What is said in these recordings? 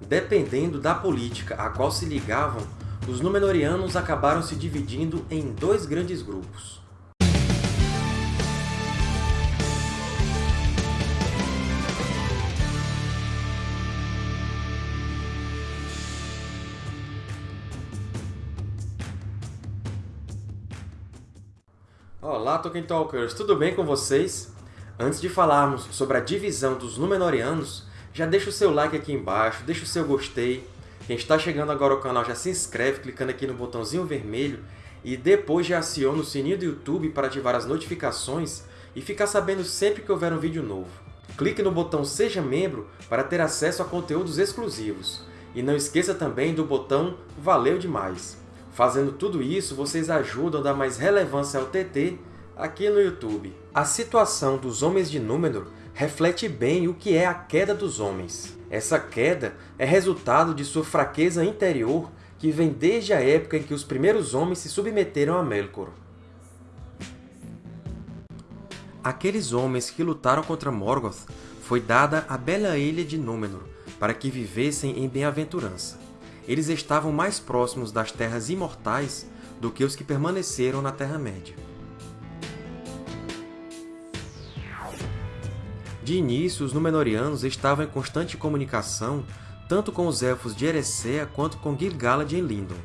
Dependendo da política a qual se ligavam, os Númenóreanos acabaram se dividindo em dois grandes grupos. Olá, Tolkien Talkers! Tudo bem com vocês? Antes de falarmos sobre a divisão dos Númenóreanos, já deixa o seu like aqui embaixo, deixa o seu gostei. Quem está chegando agora ao canal já se inscreve clicando aqui no botãozinho vermelho e depois já aciona o sininho do YouTube para ativar as notificações e ficar sabendo sempre que houver um vídeo novo. Clique no botão Seja Membro para ter acesso a conteúdos exclusivos. E não esqueça também do botão Valeu Demais! Fazendo tudo isso, vocês ajudam a dar mais relevância ao TT aqui no YouTube. A situação dos Homens de Númenor reflete bem o que é a queda dos homens. Essa queda é resultado de sua fraqueza interior que vem desde a época em que os primeiros homens se submeteram a Melkor. Aqueles homens que lutaram contra Morgoth foi dada a bela ilha de Númenor para que vivessem em bem-aventurança eles estavam mais próximos das Terras Imortais do que os que permaneceram na Terra-média. De início, os Númenóreanos estavam em constante comunicação tanto com os Elfos de Eressëa quanto com Gil-galad em Lindon.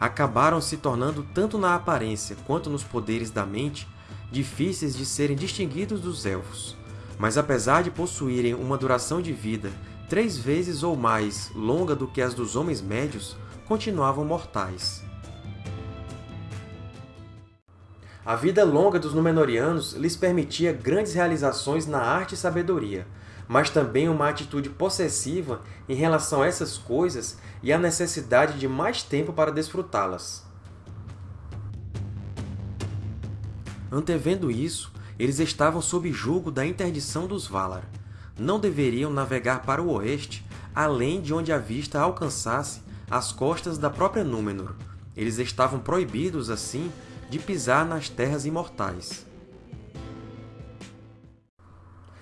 Acabaram se tornando, tanto na aparência quanto nos poderes da mente, difíceis de serem distinguidos dos Elfos. Mas apesar de possuírem uma duração de vida três vezes ou mais longa do que as dos homens médios, continuavam mortais. A vida longa dos Númenóreanos lhes permitia grandes realizações na arte e sabedoria, mas também uma atitude possessiva em relação a essas coisas e a necessidade de mais tempo para desfrutá-las. Antevendo isso, eles estavam sob julgo da interdição dos Valar, não deveriam navegar para o oeste, além de onde a vista alcançasse as costas da própria Númenor. Eles estavam proibidos, assim, de pisar nas Terras Imortais.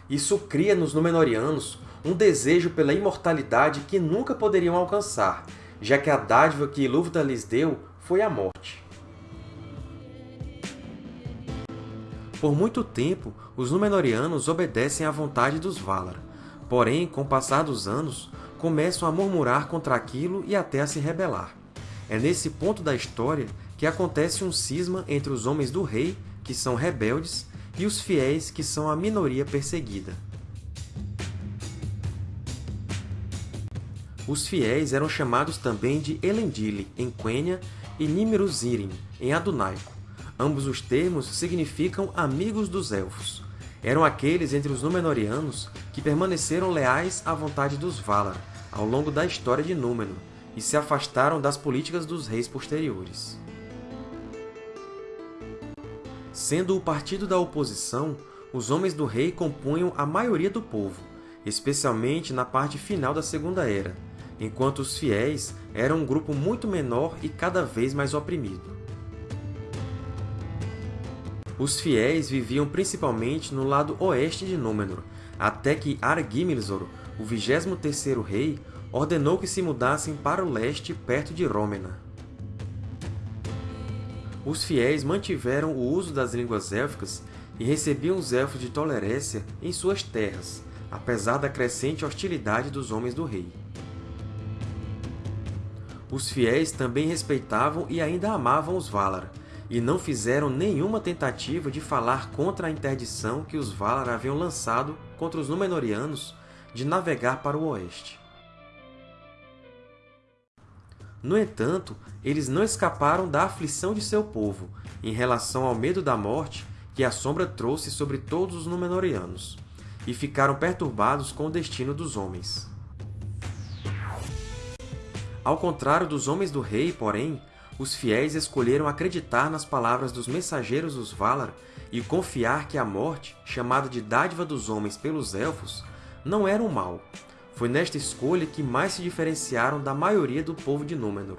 Isso cria nos Númenóreanos um desejo pela imortalidade que nunca poderiam alcançar, já que a dádiva que Ilúvatar lhes deu foi a morte. Por muito tempo, os Númenóreanos obedecem à vontade dos Valar. Porém, com o passar dos anos, começam a murmurar contra aquilo e até a se rebelar. É nesse ponto da história que acontece um cisma entre os Homens do Rei, que são rebeldes, e os Fiéis, que são a minoria perseguida. Os Fiéis eram chamados também de Elendili, em Quenya, e Nimruzírim, em Adunaico. Ambos os termos significam amigos dos Elfos. Eram aqueles entre os Númenóreanos que permaneceram leais à vontade dos Valar ao longo da história de Númenor e se afastaram das políticas dos reis posteriores. Sendo o partido da oposição, os Homens do Rei compunham a maioria do povo, especialmente na parte final da Segunda Era, enquanto os Fiéis eram um grupo muito menor e cada vez mais oprimido. Os fiéis viviam principalmente no lado oeste de Númenor, até que Argimilzor, o 23º rei, ordenou que se mudassem para o leste, perto de Rômena. Os fiéis mantiveram o uso das línguas élficas e recebiam os Elfos de Tolerécia em suas terras, apesar da crescente hostilidade dos homens do rei. Os fiéis também respeitavam e ainda amavam os Valar, e não fizeram nenhuma tentativa de falar contra a interdição que os Valar haviam lançado contra os Númenóreanos de navegar para o oeste. No entanto, eles não escaparam da aflição de seu povo em relação ao medo da morte que a Sombra trouxe sobre todos os Númenóreanos, e ficaram perturbados com o destino dos homens. Ao contrário dos Homens do Rei, porém, os fiéis escolheram acreditar nas palavras dos mensageiros dos Valar e confiar que a morte, chamada de dádiva dos homens pelos Elfos, não era um mal. Foi nesta escolha que mais se diferenciaram da maioria do povo de Númenor.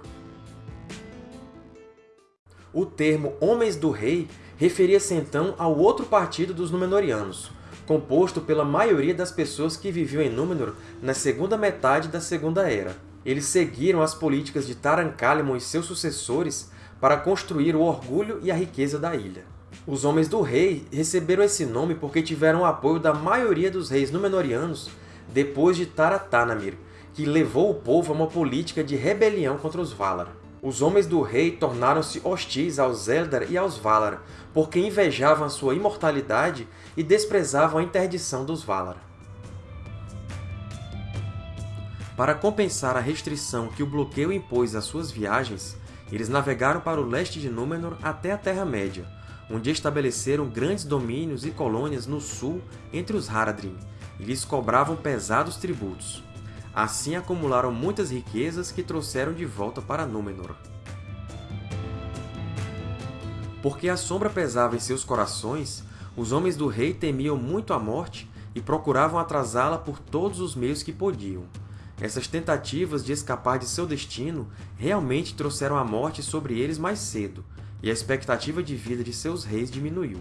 O termo Homens do Rei referia-se então ao outro partido dos Númenóreanos, composto pela maioria das pessoas que viviam em Númenor na segunda metade da Segunda Era. Eles seguiram as políticas de Taran-Kalimon e seus sucessores para construir o orgulho e a riqueza da ilha. Os Homens do Rei receberam esse nome porque tiveram o apoio da maioria dos reis Númenóreanos depois de Taratanamir, que levou o povo a uma política de rebelião contra os Valar. Os Homens do Rei tornaram-se hostis aos Eldar e aos Valar, porque invejavam a sua imortalidade e desprezavam a interdição dos Valar. Para compensar a restrição que o bloqueio impôs às suas viagens, eles navegaram para o leste de Númenor até a Terra-média, onde estabeleceram grandes domínios e colônias no sul entre os Haradrim, lhes cobravam pesados tributos. Assim acumularam muitas riquezas que trouxeram de volta para Númenor. Porque a sombra pesava em seus corações, os homens do rei temiam muito a morte e procuravam atrasá-la por todos os meios que podiam. Essas tentativas de escapar de seu destino realmente trouxeram a morte sobre eles mais cedo, e a expectativa de vida de seus reis diminuiu.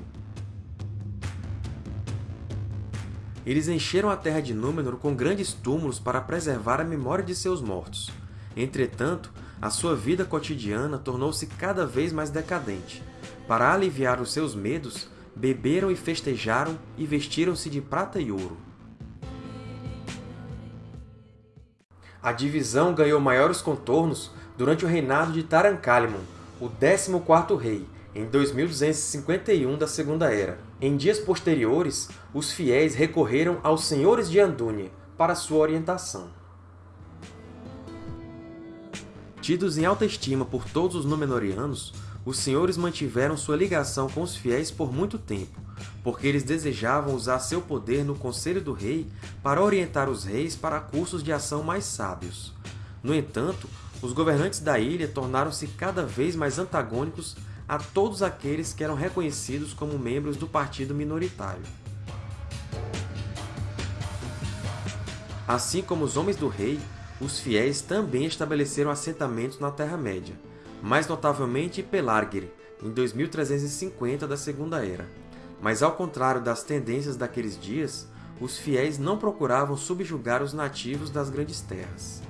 Eles encheram a terra de Númenor com grandes túmulos para preservar a memória de seus mortos. Entretanto, a sua vida cotidiana tornou-se cada vez mais decadente. Para aliviar os seus medos, beberam e festejaram e vestiram-se de prata e ouro. A divisão ganhou maiores contornos durante o reinado de Taran-Kalimon, o 14º rei, em 2251 da Segunda Era. Em dias posteriores, os fiéis recorreram aos Senhores de Andúnie para sua orientação. Tidos em alta estima por todos os Númenóreanos, os senhores mantiveram sua ligação com os fiéis por muito tempo, porque eles desejavam usar seu poder no Conselho do Rei para orientar os reis para cursos de ação mais sábios. No entanto, os governantes da ilha tornaram-se cada vez mais antagônicos a todos aqueles que eram reconhecidos como membros do partido minoritário. Assim como os homens do rei, os fiéis também estabeleceram assentamentos na Terra-média, mais notavelmente Pelargir, em 2350 da Segunda Era. Mas ao contrário das tendências daqueles dias, os fiéis não procuravam subjugar os nativos das Grandes Terras.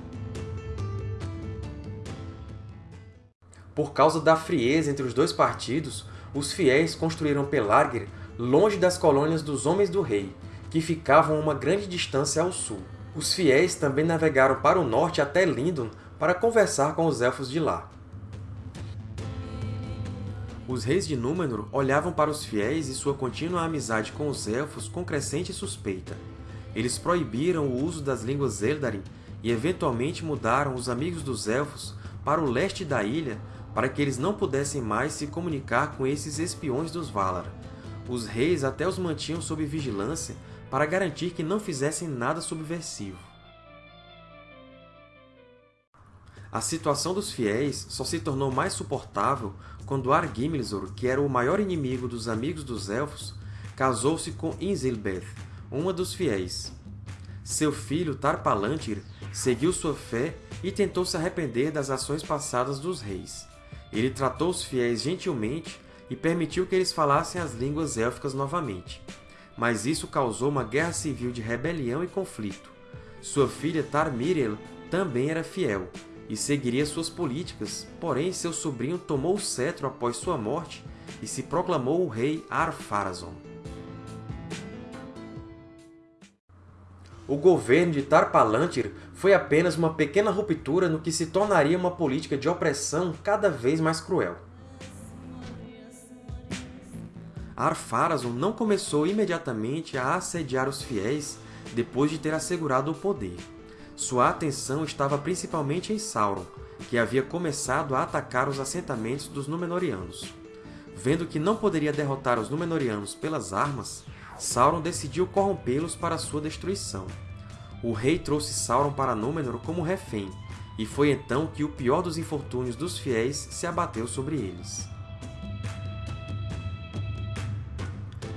Por causa da frieza entre os dois partidos, os fiéis construíram Pelargir longe das colônias dos Homens do Rei, que ficavam a uma grande distância ao sul. Os fiéis também navegaram para o norte até Lindon para conversar com os Elfos de lá. Os reis de Númenor olhavam para os fiéis e sua contínua amizade com os Elfos com crescente suspeita. Eles proibiram o uso das línguas Eldarin e eventualmente mudaram os Amigos dos Elfos para o leste da ilha para que eles não pudessem mais se comunicar com esses espiões dos Valar. Os reis até os mantinham sob vigilância para garantir que não fizessem nada subversivo. A situação dos fiéis só se tornou mais suportável quando Argimilzor, que era o maior inimigo dos Amigos dos Elfos, casou-se com Inzilbeth, uma dos fiéis. Seu filho Tar-Palantir seguiu sua fé e tentou se arrepender das ações passadas dos reis. Ele tratou os fiéis gentilmente e permitiu que eles falassem as línguas élficas novamente. Mas isso causou uma guerra civil de rebelião e conflito. Sua filha Tar-Miriel também era fiel, e seguiria suas políticas, porém seu sobrinho tomou o cetro após sua morte e se proclamou o rei Ar-Pharazôn. O governo de Tar-Palantir foi apenas uma pequena ruptura no que se tornaria uma política de opressão cada vez mais cruel. Ar-Pharazôn não começou imediatamente a assediar os fiéis depois de ter assegurado o poder. Sua atenção estava principalmente em Sauron, que havia começado a atacar os assentamentos dos Númenóreanos. Vendo que não poderia derrotar os Númenóreanos pelas armas, Sauron decidiu corrompê-los para sua destruição. O rei trouxe Sauron para Númenor como refém, e foi então que o pior dos infortúnios dos fiéis se abateu sobre eles.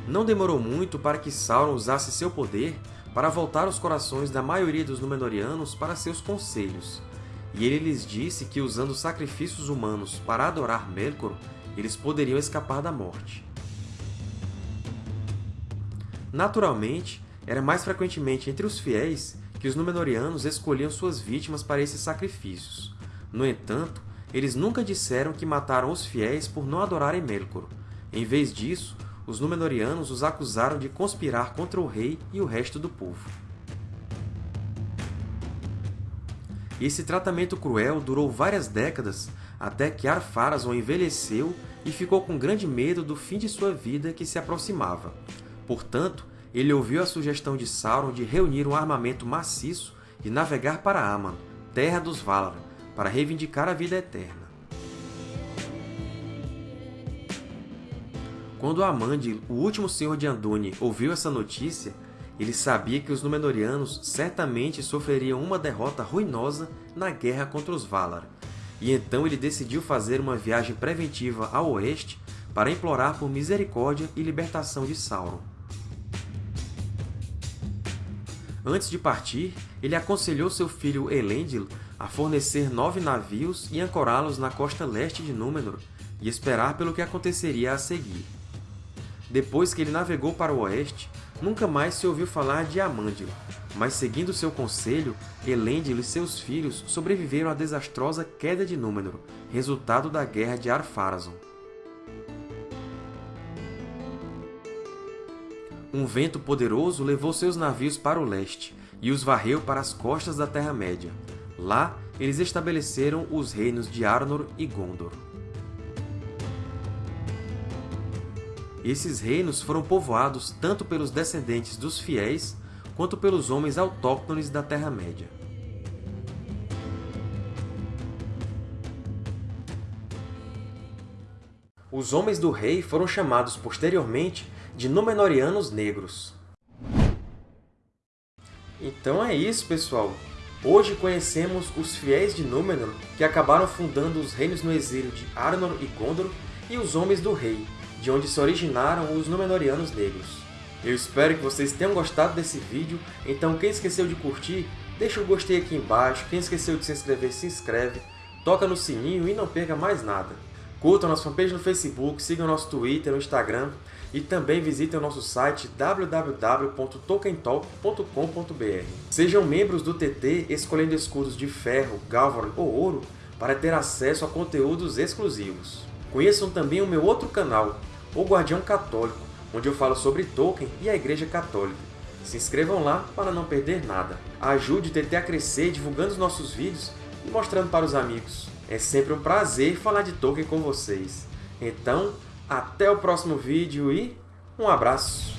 Não demorou muito para que Sauron usasse seu poder para voltar os corações da maioria dos Númenóreanos para seus conselhos, e ele lhes disse que usando sacrifícios humanos para adorar Melkor, eles poderiam escapar da morte. Naturalmente, era mais frequentemente entre os fiéis que os Númenóreanos escolhiam suas vítimas para esses sacrifícios. No entanto, eles nunca disseram que mataram os fiéis por não adorarem Melkor. Em vez disso, os Númenóreanos os acusaram de conspirar contra o rei e o resto do povo. Esse tratamento cruel durou várias décadas até que Ar-Pharazôn envelheceu e ficou com grande medo do fim de sua vida que se aproximava. Portanto, ele ouviu a sugestão de Sauron de reunir um armamento maciço e navegar para Aman, terra dos Valar, para reivindicar a vida eterna. Quando Amandil, o último Senhor de Andúni, ouviu essa notícia, ele sabia que os Númenóreanos certamente sofreriam uma derrota ruinosa na guerra contra os Valar, e então ele decidiu fazer uma viagem preventiva ao oeste para implorar por misericórdia e libertação de Sauron. Antes de partir, ele aconselhou seu filho Elendil a fornecer nove navios e ancorá-los na costa leste de Númenor e esperar pelo que aconteceria a seguir. Depois que ele navegou para o oeste, nunca mais se ouviu falar de Amandil, mas seguindo seu conselho, Elendil e seus filhos sobreviveram à desastrosa queda de Númenor, resultado da Guerra de Ar-Pharazôn. Um vento poderoso levou seus navios para o leste e os varreu para as costas da Terra-média. Lá, eles estabeleceram os reinos de Arnor e Gondor. Esses reinos foram povoados tanto pelos descendentes dos fiéis quanto pelos homens autóctones da Terra-média. Os Homens do Rei foram chamados posteriormente de Númenóreanos Negros. Então é isso, pessoal! Hoje conhecemos os fiéis de Númenor, que acabaram fundando os reinos no exílio de Arnor e Gondor, e os Homens do Rei, de onde se originaram os Númenóreanos Negros. Eu espero que vocês tenham gostado desse vídeo, então quem esqueceu de curtir, deixa o gostei aqui embaixo, quem esqueceu de se inscrever, se inscreve, toca no sininho e não perca mais nada. Curtam nossa fanpage no Facebook, sigam nosso Twitter, no Instagram e também visitem o nosso site www.tolkientalk.com.br. Sejam membros do TT escolhendo escudos de ferro, galvan ou ouro para ter acesso a conteúdos exclusivos. Conheçam também o meu outro canal, O Guardião Católico, onde eu falo sobre Tolkien e a Igreja Católica. Se inscrevam lá para não perder nada. Ajude o TT a crescer divulgando os nossos vídeos e mostrando para os amigos. É sempre um prazer falar de Tolkien com vocês. Então, até o próximo vídeo e um abraço!